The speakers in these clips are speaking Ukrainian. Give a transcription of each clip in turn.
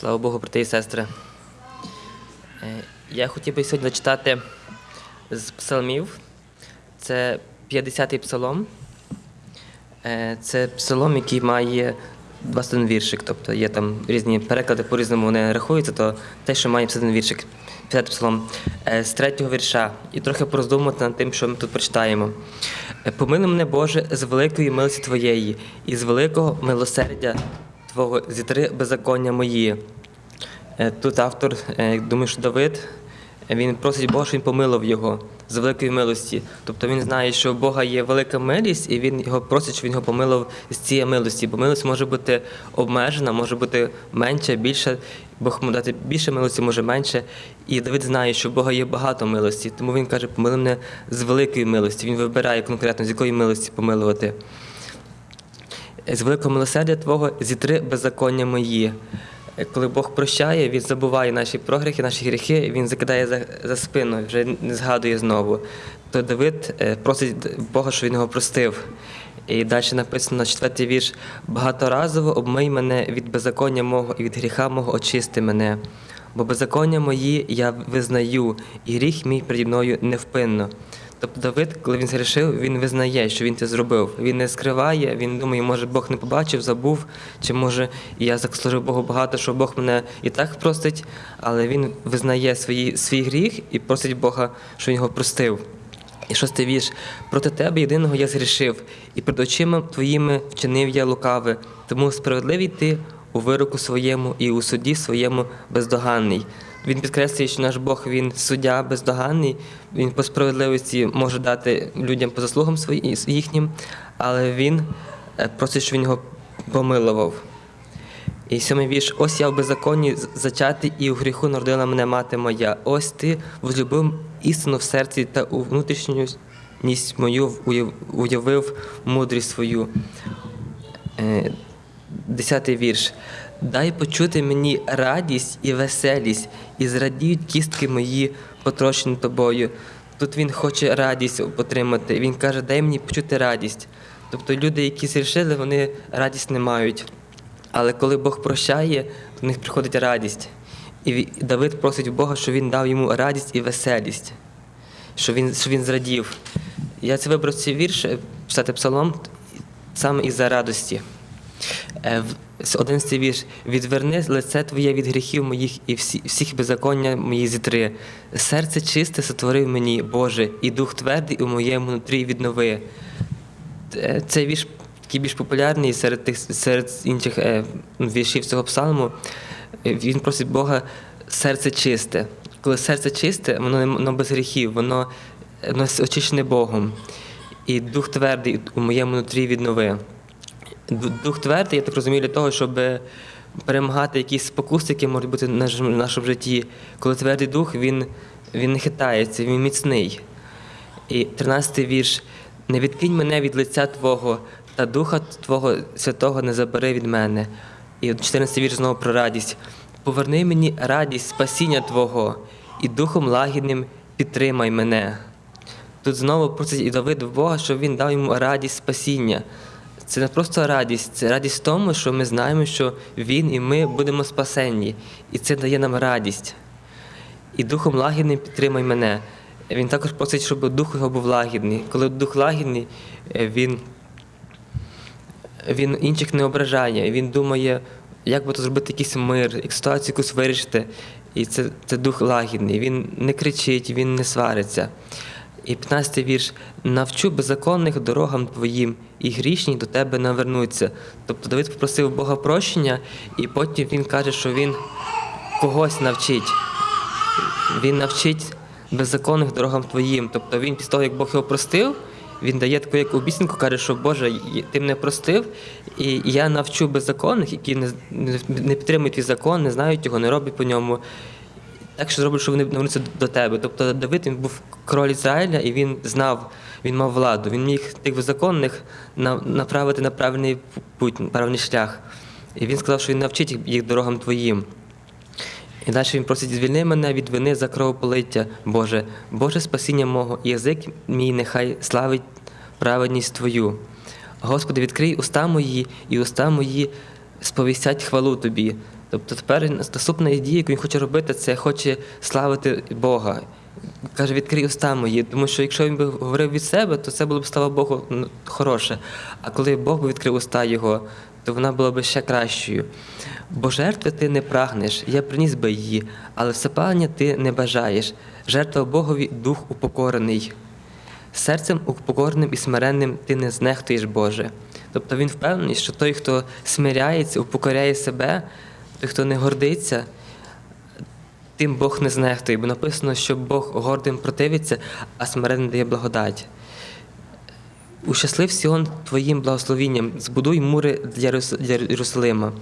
Слава Богу, брати і сестри. Е, Я хотів би сьогодні зачитати з псалмів. Це 50-й псалом. Е, Це псалом, який має 21 віршик. Тобто є там різні переклади, по-різному вони рахуються, то те, що має 51 віршик. 50 псалом Е, з третього вірша. І трохи пороздумувати над тим, що ми тут прочитаємо. Помили мене, Боже, з великої милості Твоєї, і з великого милосердя Твого зітри беззаконня мої. Е, Тут автор, е, думаю, що Давид, е, він просить Бога, щоб він помилував його з великої милості. Тобто він знає, що у Бога є велика милість, і він його просить, щоб він його помилував з цієї милості. Бо милость може бути обмежена, може бути менша, більша. Бог може дати більше милості, може менше. І Давид знає, що у Бога є багато милості, тому він каже, помили мене з великої милості. Він вибирає конкретно, з якої милості помилувати. З великого милосердя Твого зітри беззаконня мої. Е, Коли Бог прощає, Він забуває наші прогріхи, наші гріхи, Він закидає за, за спину, вже не згадує знову. То Давид е, просить Бога, щоб він його простив. І далі написано четвертий вірш: багаторазово обмий мене від беззаконня мого і від гріха мого очисти мене. Бо беззаконня мої я визнаю, і гріх мій переді мною невпинно. Тобто Давид, коли він згрішив, він визнає, що він це зробив. Він не скриває, він думає, може Бог не побачив, забув, чи може я заслужив Богу багато, що Бог мене і так простить, але він визнає свої, свій гріх і просить Бога, що він його простив. І шостий вірш. Проти тебе єдиного я згрішив, і перед очима твоїми вчинив я лукаве, тому справедливий ти у вироку своєму і у суді своєму бездоганний. Він підкреслює, що наш Бог він суддя бездоганний, він по справедливості може дати людям по заслугам своїм їхнім, але він е, просить, щоб він його помилував. І сьомий вірш. Ось я в беззаконні зачати, і у гріху народила мене мати моя. Ось ти возлюбив істину в серці та у внутрішність мою уявив мудрість свою. Е, Десятий вірш. Дай почути мені радість і веселість, і зрадіють кістки мої, потрощені тобою. Тут він хоче радість отримати. Він каже, дай мені почути радість. Тобто люди, які зрішили, вони радість не мають. Але коли Бог прощає, то них приходить радість. І Давид просить у Бога, щоб він дав йому радість і веселість, щоб він, щоб він зрадів. Я це вибрав цей вірш, е, писати псалом саме із-за радості. Е, в- с- 11 вірш. Відверни лице Твоє від гріхів моїх і всі, всіх беззаконня мої зітри. Серце чисте сотворив мені, Боже, і дух твердий у моєму нутрі віднови. Е, Цей вірш такий більш популярний серед тих серед інших е, віршів цього псалму. Е, Він просить Бога серце чисте. Коли серце чисте, воно, воно без гріхів, воно, воно очищене Богом. І дух твердий у моєму нутрі віднови. Ду- Дух твердий, я так розумію, для того, щоб перемагати якісь спокуси, які можуть бути в нашому, житті. Коли твердий дух, він, він не хитається, він міцний. І 13-й вірш. Не відкинь мене від лиця Твого, та Духа Твого Святого не забери від мене. І 14-й вірш знову про радість. Поверни мені радість спасіння Твого, і духом лагідним підтримай мене. Тут знову просить і Давид Бога, щоб він дав йому радість спасіння. Це не просто радість, це радість в тому, що ми знаємо, що Він і ми будемо спасенні. І це дає нам радість. І духом лагідним підтримай мене. Він також просить, щоб дух його був лагідний. Коли дух лагідний, е, він, він інших не ображає. Він думає, як би то зробити якийсь мир, як ситуацію якусь вирішити. І це, це дух лагідний. Він не кричить, він не свариться. І 15 вірш. Навчу беззаконних дорогам твоїм, і грішні до тебе навернуться. Тобто Давид попросив Бога прощення, і потім він каже, що він когось навчить. Він навчить беззаконних дорогам твоїм. Тобто він після того, як Бог його простив, він дає таку як обіцянку, каже, що Боже, ти мене простив, і я навчу беззаконних, які не, підтримують твій закон, не знають його, не роблять по ньому. Так що зроблять, що вони навернуться до тебе. Тобто Давид він був король Ізраїля, і він знав, він мав владу. Він міг тих беззаконних направити на правильний путь, правильний шлях. І він сказав, що він навчить їх- дорогам твоїм. І далі він просить, звільни мене від вини за кровополиття, Боже, Боже спасіння мого, язик мій нехай славить праведність Твою. Господи, відкрий уста мої, і уста мої сповістять хвалу Тобі. Тобто тепер наступна дія, яку він хоче робити, це хоче славити Бога. Каже, відкрий уста мої, тому що якщо він би говорив від себе, то це було б слава Богу ну, хороше. А коли Бог би відкрив уста його, то вона була б ще кращою. Бо жертви ти не прагнеш, я приніс би її, але всепалення ти не бажаєш. Жертва Богові дух упокорений. Серцем упокореним і смиренним ти не знехтуєш Боже. Тобто він впевнений, що той, хто смиряється, упокоряє себе, той, хто не гордиться, тим Бог не знехтує, бо написано, що Бог гордим противиться, а смиренним дає благодать. Ущаслив Сіон твоїм благословінням, збудуй мури для Єрусалима.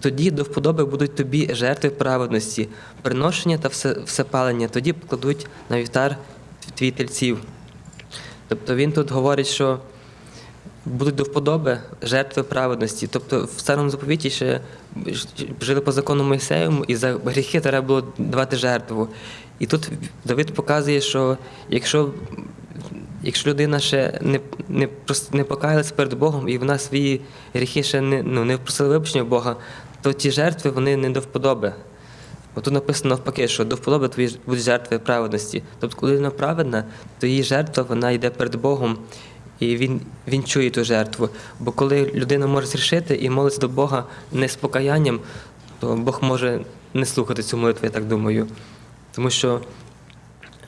Тоді до вподоби будуть тобі жертви праведності, приношення та все, всепалення, тоді покладуть на вівтар твій тельців. Тобто він тут говорить, що будуть до вподоби жертви праведності. Тобто в старому заповіті ще жили по закону Мойсеєвому, і за гріхи треба було давати жертву. І тут Давид показує, що якщо, якщо людина ще не, не, не покаялась перед Богом, і вона свої гріхи ще не, ну, не впросила вибачення Бога, то ті жертви вони не до вподоби. Бо тут написано навпаки, що до вподоби твої будуть жертви праведності. Тобто, коли людина праведна, то її жертва вона йде перед Богом, і він, він чує ту жертву. Бо коли людина може зрішити і молиться до Бога не з покаянням, то Бог може не слухати цю молитву, я так думаю. Тому що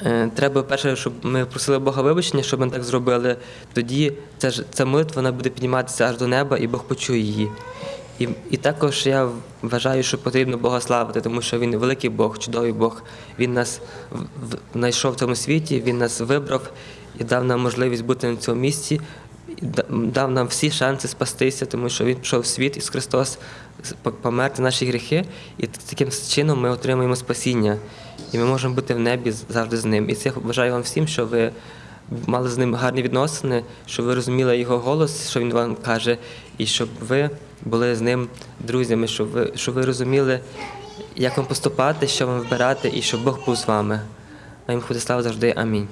е, треба перше, щоб ми просили Бога вибачення, щоб ми так зробили. Тоді ця, ця молитва вона буде підніматися аж до неба, і Бог почує її. І, і також я вважаю, що потрібно Бога славити, тому що Він великий Бог, чудовий Бог. Він нас знайшов в цьому світі, Він нас вибрав і дав нам можливість бути на цьому місці, і дав нам всі шанси спастися, тому що Він пішов в світ Ісус Христос померти наші гріхи, і таким чином ми отримуємо спасіння. І ми можемо бути в небі завжди з ним. І це бажаю вам всім, що ви мали з ним гарні відносини, щоб ви розуміли його голос, що він вам каже, і щоб ви були з ним друзями, щоб ви, щоб ви розуміли, як вам поступати, що вам вибирати, і щоб Бог був з вами. А їм слава завжди. Амінь.